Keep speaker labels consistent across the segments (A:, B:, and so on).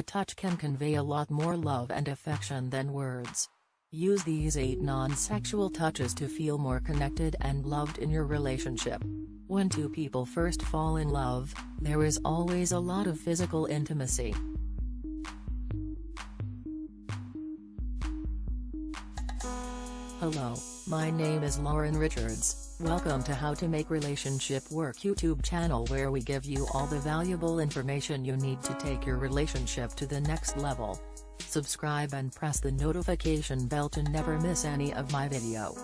A: touch can convey a lot more love and affection than words. Use these 8 non-sexual touches to feel more connected and loved in your relationship. When two people first fall in love, there is always a lot of physical intimacy. Hello, my name is Lauren Richards, welcome to How to Make Relationship Work YouTube channel where we give you all the valuable information you need to take your relationship to the next level. Subscribe and press the notification bell to never miss any of my video.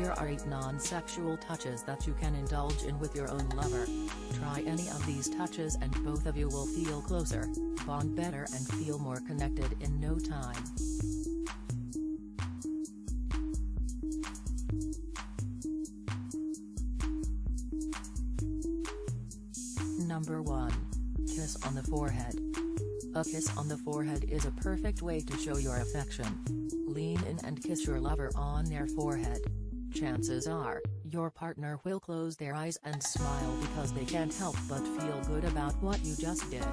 A: Here are 8 non-sexual touches that you can indulge in with your own lover. Try any of these touches and both of you will feel closer, bond better and feel more connected in no time. Number 1. Kiss on the forehead. A kiss on the forehead is a perfect way to show your affection. Lean in and kiss your lover on their forehead. Chances are, your partner will close their eyes and smile because they can't help but feel good about what you just did.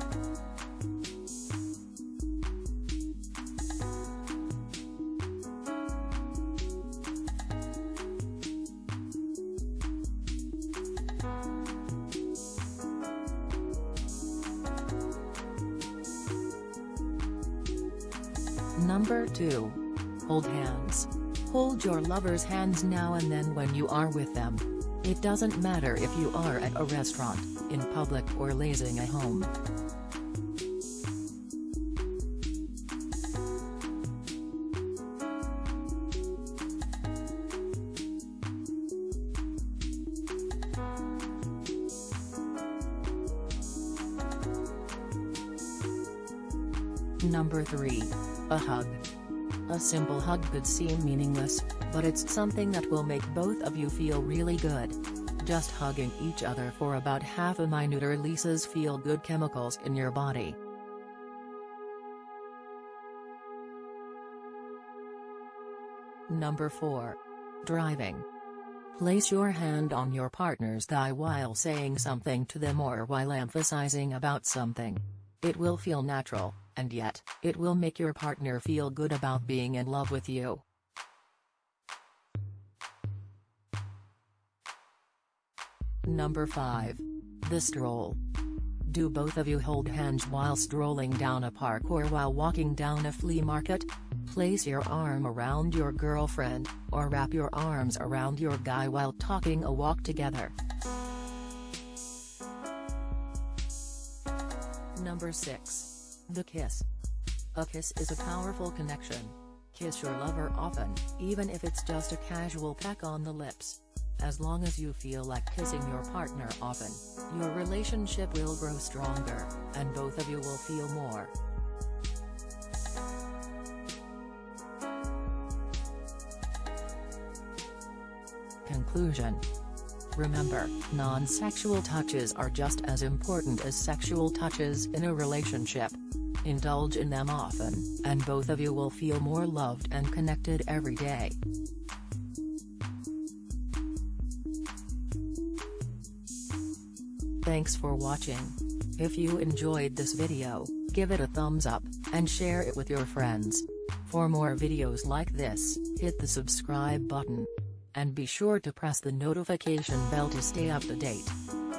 A: Number 2. Hold hands. Hold your lover's hands now and then when you are with them. It doesn't matter if you are at a restaurant, in public or lazing at home. Number 3. A hug. A simple hug could seem meaningless, but it's something that will make both of you feel really good. Just hugging each other for about half a minute releases feel-good chemicals in your body. Number 4. Driving. Place your hand on your partner's thigh while saying something to them or while emphasizing about something. It will feel natural, and yet, it will make your partner feel good about being in love with you. Number 5. The stroll. Do both of you hold hands while strolling down a park or while walking down a flea market? Place your arm around your girlfriend, or wrap your arms around your guy while talking a walk together. Number 6. The kiss. A kiss is a powerful connection. Kiss your lover often, even if it's just a casual peck on the lips. As long as you feel like kissing your partner often, your relationship will grow stronger, and both of you will feel more. Conclusion Remember, non-sexual touches are just as important as sexual touches in a relationship. Indulge in them often, and both of you will feel more loved and connected every day. Thanks for watching. If you enjoyed this video, give it a thumbs up, and share it with your friends. For more videos like this, hit the subscribe button. And be sure to press the notification bell to stay up to date.